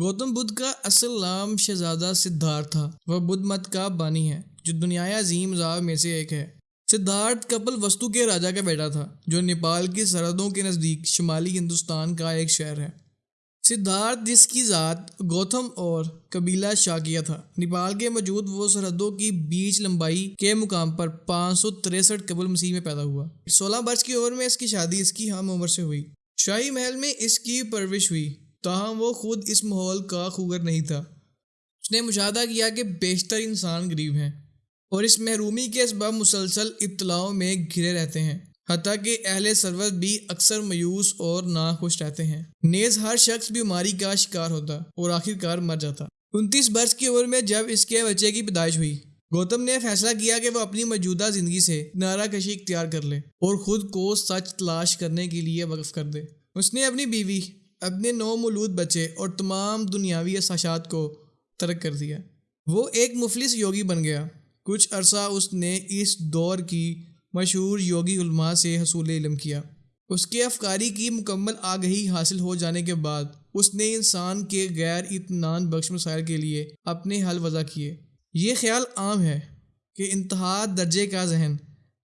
گوتم بدھ کا اصل نام شہزادہ سدھارتھ تھا۔ وہ بدھ مت کا بانی ہے، جو دنیا عظیم زاو میں سے ایک ہے۔ سدھارتھ کپل وستو کے راجا کا بیٹا تھا، جو نیپال کی سرحدوں کے نزدیک شمالی ہندوستان کا ایک شہر ہے۔ سدھارتھ جس کی ذات گوتم اور قبیلہ شاکیہ تھا۔ نیپال کے موجود وہ سرحدوں کی بیچ لمبائی کے مقام پر پانچ سو تریسٹھ قبل مسیح میں پیدا ہوا۔ سولہ برس کی عمر میں اس کی شادی اس کی ہم عمر سے ہوئی۔ شاہی محل میں اس کی پرورش ہوئی۔ تاہم وہ خود اس ماحول کا خوگر نہیں تھا۔ اس نے مشاہدہ کیا کہ بیشتر انسان غریب ہیں اور اس محرومی کے اسباب مسلسل اطلاعوں میں گھرے رہتے ہیں، حتیٰ کہ اہل سرورت بھی اکثر میوس اور ناخوش رہتے ہیں۔ نیز ہر شخص بیماری کا شکار ہوتا اور آخر کار مر جاتا۔ انتیس برس کی عمر میں جب اس کے بچے کی پیدائش ہوئی، گوتم نے فیصلہ کیا کہ وہ اپنی موجودہ زندگی سے نعرہ کشی اختیار کر لے اور خود کو سچ تلاش کرنے کے لیے وقف کر دے۔ اس نے اپنی بیوی اپنے نو مولود بچے اور تمام دنیاوی احساشات کو ترک کر دیا۔ وہ ایک مفلس یوگی بن گیا۔ کچھ عرصہ اس نے اس دور کی مشہور یوگی علماء سے حصول علم کیا۔ اس کے افکاری کی مکمل آگہی حاصل ہو جانے کے بعد اس نے انسان کے غیر اطمینان بخش مسائل کے لیے اپنے حل وضع کیے۔ یہ خیال عام ہے کہ انتہا درجے کا ذہن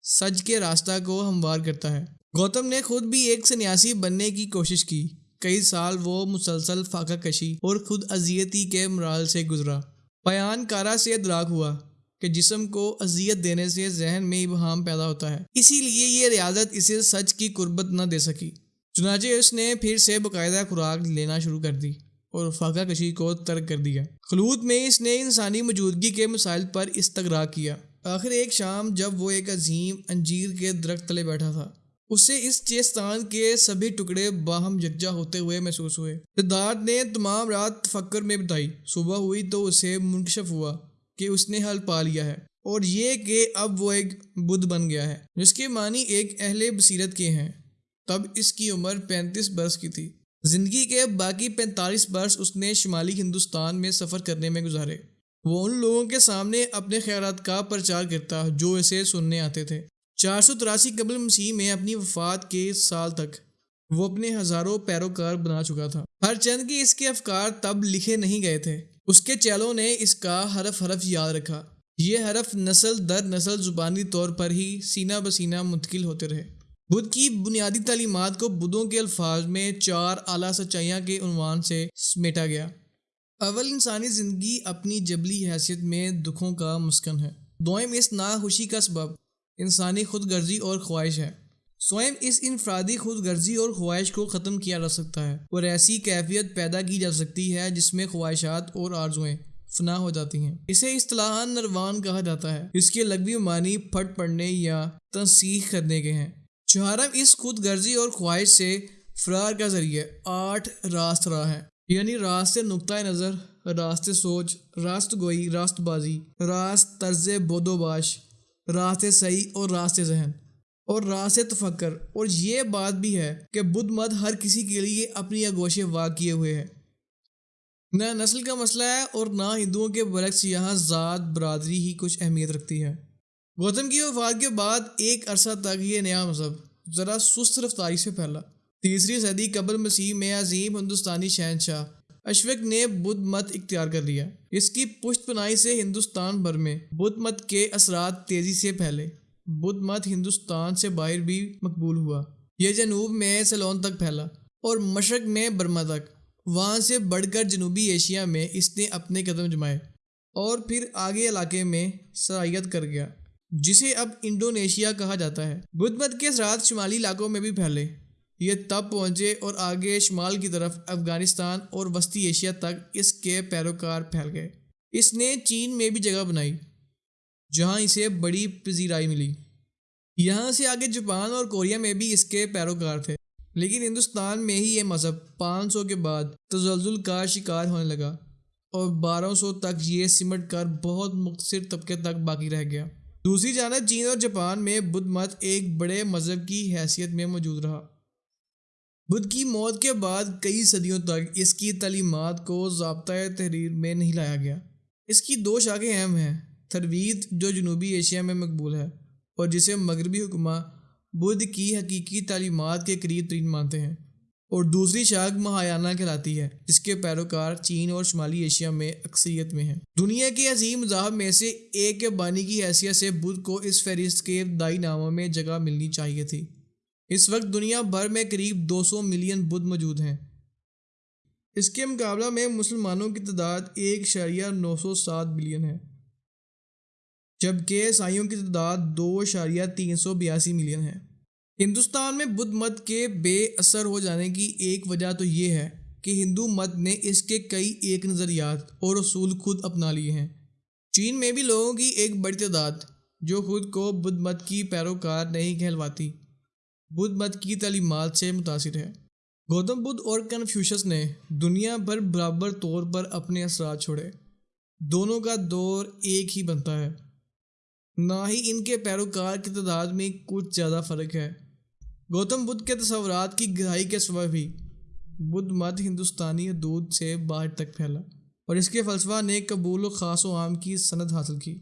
سج کے راستہ کو ہموار کرتا ہے۔ گوتم نے خود بھی ایک سنیاسی بننے کی کوشش کی۔ کئی سال وہ مسلسل فاقہ کشی اور خود اذیتی کے مرال سے گزرا۔ بیان کارا سے ادراک ہوا کہ جسم کو اذیت دینے سے ذہن میں ابہام پیدا ہوتا ہے۔ اسی لیے یہ ریاضت اسے سچ کی قربت نہ دے سکی۔ چنانچہ اس نے پھر سے باقاعدہ خوراک لینا شروع کر دی اور فاقہ کشی کو ترک کر دیا۔ خلوط میں اس نے انسانی موجودگی کے مسائل پر استغرا کیا۔ آخر ایک شام جب وہ ایک عظیم انجیر کے درخت تلے بیٹھا تھا۔ اسے اس چیستان کے سبھی ٹکڑے باہم یکجا ہوتے ہوئے محسوس ہوئے۔ سدھارتھ نے تمام رات فکر میں بتائی۔ صبح ہوئی تو اسے منکشف ہوا کہ اس نے حل پا لیا ہے اور یہ کہ اب وہ ایک بدھ بن گیا ہے، جس کے معنی ایک اہل بصیرت کے ہیں۔ تب اس کی عمر پینتیس برس کی تھی۔ زندگی کے باقی پینتالیس برس اس نے شمالی ہندوستان میں سفر کرنے میں گزارے۔ وہ ان لوگوں کے سامنے اپنے خیالات کا پرچار کرتا جو اسے سننے آتے تھے۔ چار سو تراسی قبل مسیح میں اپنی وفات کے سال تک وہ اپنے ہزاروں پیروکار بنا چکا تھا۔ ہر چند کی اس کے افکار تب لکھے نہیں گئے تھے۔ اس کے چیلوں نے اس کا حرف حرف یاد رکھا۔ یہ حرف نسل در نسل زبانی طور پر ہی سینہ بسینہ منتقل ہوتے رہے۔ بدھ کی بنیادی تعلیمات کو بدھوں کے الفاظ میں چار اعلیٰ سچائیاں کے عنوان سے سمیٹا گیا۔ اول انسانی زندگی اپنی جبلی حیثیت میں دکھوں کا مسکن ہے۔ دوئم اس ناخوشی کا سبب انسانی خود غرضی اور خواہش ہے۔ سوئم اس انفرادی خود غرضی اور خواہش کو ختم کیا جا سکتا ہے اور ایسی کیفیت پیدا کی جا سکتی ہے جس میں خواہشات اور آرزوئیں فنا ہو جاتی ہیں۔ اسے اصطلاح نروان کہا جاتا ہے۔ اس کے لغوی معنی پھٹ پڑنے یا تنسیخ کرنے کے ہیں۔ چہارم، اس خود غرضی اور خواہش سے فرار کا ذریعہ آٹھ راست راہ ہے یعنی راست نقطۂ نظر، راست سوچ، راست گوئی، راست بازی، راست طرز بود و باش راست صحیح اور راست ذہن۔ اور راہ سے تفکر۔ اور یہ بات بھی ہے کہ بدھ مت ہر کسی کے لیے اپنی اگوشے واقع کیے ہوئے ہے نہ نسل کا مسئلہ ہے اور نہ ہندوؤں کے برعکس یہاں ذات برادری ہی کچھ اہمیت رکھتی ہے۔ گوتم کی وفات کے بعد ایک عرصہ تک یہ نیا مذہب ذرا سست رفتاری سے پھیلا۔ تیسری صدی قبل مسیح میں عظیم ہندوستانی شہنشاہ اشوک نے بدھ مت اختیار کر لیا۔ اس کی پشت پناہی سے ہندوستان بھر میں بدھ مت کے اثرات تیزی سے پھیلے۔ بدھ مت ہندوستان سے باہر بھی مقبول ہوا۔ یہ جنوب میں سیلون تک پھیلا اور مشرق میں برما تک۔ وہاں سے بڑھ کر جنوبی ایشیا میں اس نے اپنے قدم جمائے اور پھر آگے علاقے میں سرائیت کر گیا، جسے اب انڈونیشیا کہا جاتا ہے۔ بدھ مت کے اثرات شمالی علاقوں میں بھی پھیلے۔ یہ تب پہنچے اور آگے شمال کی طرف افغانستان اور وسطی ایشیا تک اس کے پیروکار پھیل گئے۔ اس نے چین میں بھی جگہ بنائی، جہاں اسے بڑی پذیرائی ملی۔ یہاں سے آگے جاپان اور کوریا میں بھی اس کے پیروکار تھے، لیکن ہندوستان میں ہی یہ مذہب پانچ سو کے بعد تزلزل کا شکار ہونے لگا اور بارہ سو تک یہ سمٹ کر بہت مختصر طبقے تک باقی رہ گیا۔ دوسری جانب چین اور جاپان میں بدھ مت ایک بڑے مذہب کی حیثیت میں موجود رہا۔ بدھ کی موت کے بعد کئی صدیوں تک اس کی تعلیمات کو ضابطۂ تحریر میں نہیں لایا گیا۔ اس کی دو شاخیں اہم ہیں تروید جو جنوبی ایشیا میں مقبول ہے اور جسے مغربی حکمہ بدھ کی حقیقی تعلیمات کے قریب ترین مانتے ہیں۔ اور دوسری شاخ مہایانہ کہلاتی ہے، جس کے پیروکار چین اور شمالی ایشیا میں اکثریت میں ہیں۔ دنیا کے عظیم مذاہب میں سے ایک کے بانی کی حیثیت سے بدھ کو اس فہرست کے ابتدائی ناموں میں جگہ ملنی چاہیے تھی۔ اس وقت دنیا بھر میں قریب دو سو ملین بدھ موجود ہیں۔ اس کے مقابلہ میں مسلمانوں کی تعداد ایک شاریہ نو سو سات بلین ہے، جبکہ عیسائیوں کی تعداد دو اشاریہ تین سو بیاسی ملین ہے۔ ہندوستان میں بدھ مت کے بے اثر ہو جانے کی ایک وجہ تو یہ ہے کہ ہندو مت نے اس کے کئی ایک نظریات اور اصول خود اپنا لیے ہیں۔ چین میں بھی لوگوں کی ایک بڑی تعداد جو خود کو بدھ مت کی پیروکار نہیں کہلواتی۔ بدھ مت کی تعلیمات سے متاثر ہے۔ گوتم بدھ اور کنفیوشس نے دنیا پر برابر طور پر اپنے اثرات چھوڑے۔ دونوں کا دور ایک ہی بنتا ہے۔ نہ ہی ان کے پیروکار کی تعداد میں کچھ زیادہ فرق ہے۔ گوتم بدھ کے تصورات کی گہرائی کے سبب بھی بدھ مت ہندوستانی حدود سے باہر تک پھیلا اور اس کے فلسفہ نے قبول و خاص و عام کی سند حاصل کی۔